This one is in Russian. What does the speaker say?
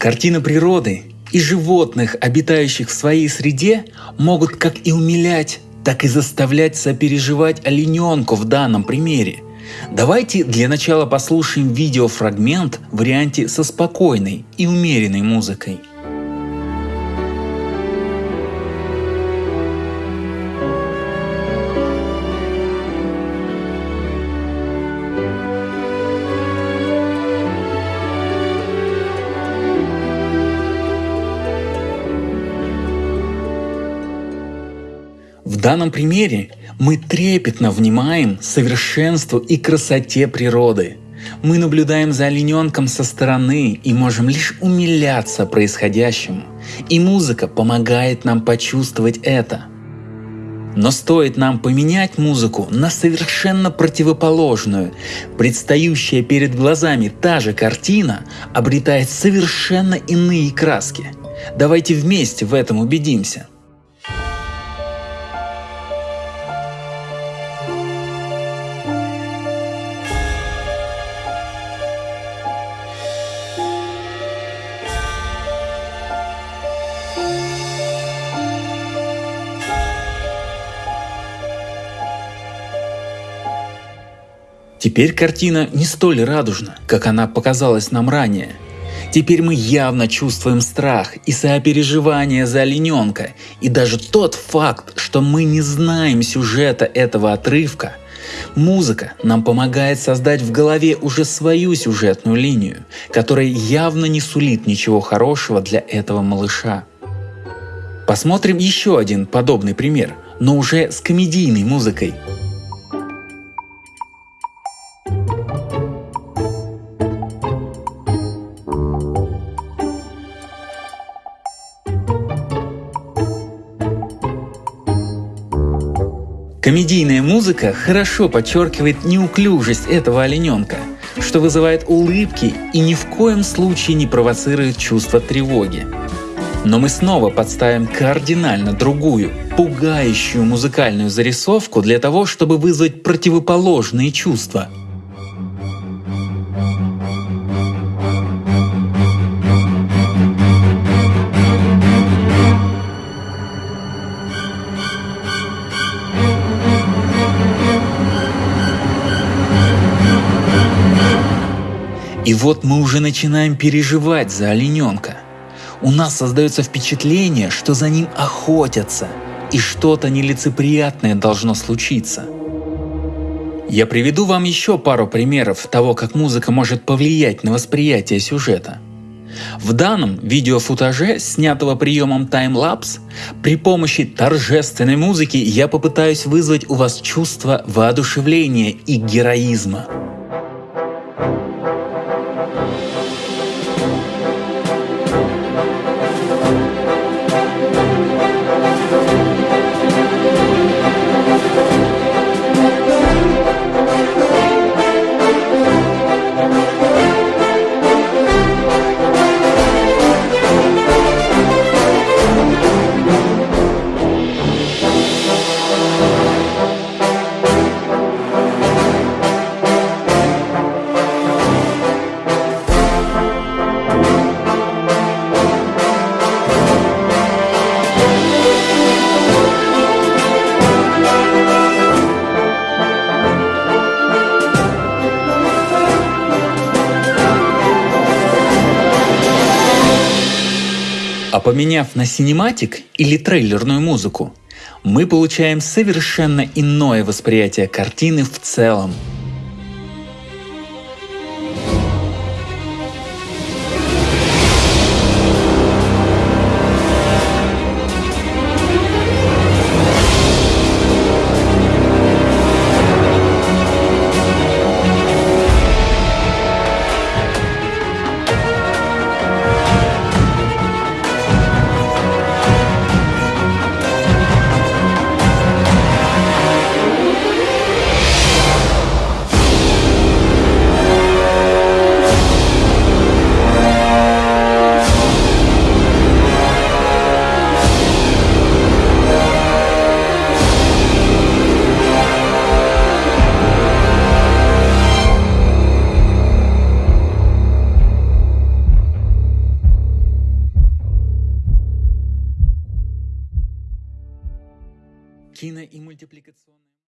Картины природы и животных, обитающих в своей среде, могут как и умилять, так и заставлять сопереживать олененку в данном примере. Давайте для начала послушаем видеофрагмент в варианте со спокойной и умеренной музыкой. Данном примере мы трепетно внимаем совершенству и красоте природы. Мы наблюдаем за олененком со стороны и можем лишь умиляться происходящему. И музыка помогает нам почувствовать это. Но стоит нам поменять музыку на совершенно противоположную, предстающая перед глазами та же картина обретает совершенно иные краски. Давайте вместе в этом убедимся. Теперь картина не столь радужна, как она показалась нам ранее. Теперь мы явно чувствуем страх и сопереживание за олененка, и даже тот факт, что мы не знаем сюжета этого отрывка, Музыка нам помогает создать в голове уже свою сюжетную линию, которая явно не сулит ничего хорошего для этого малыша. Посмотрим еще один подобный пример, но уже с комедийной музыкой – Комедийная музыка хорошо подчеркивает неуклюжесть этого олененка, что вызывает улыбки и ни в коем случае не провоцирует чувство тревоги. Но мы снова подставим кардинально другую, пугающую музыкальную зарисовку для того, чтобы вызвать противоположные чувства – И вот мы уже начинаем переживать за олененка. У нас создается впечатление, что за ним охотятся, и что-то нелицеприятное должно случиться. Я приведу вам еще пару примеров того, как музыка может повлиять на восприятие сюжета. В данном видеофутаже, снятого приемом таймлапс, при помощи торжественной музыки я попытаюсь вызвать у вас чувство воодушевления и героизма. А поменяв на синематик или трейлерную музыку, мы получаем совершенно иное восприятие картины в целом – кино и мультипликационная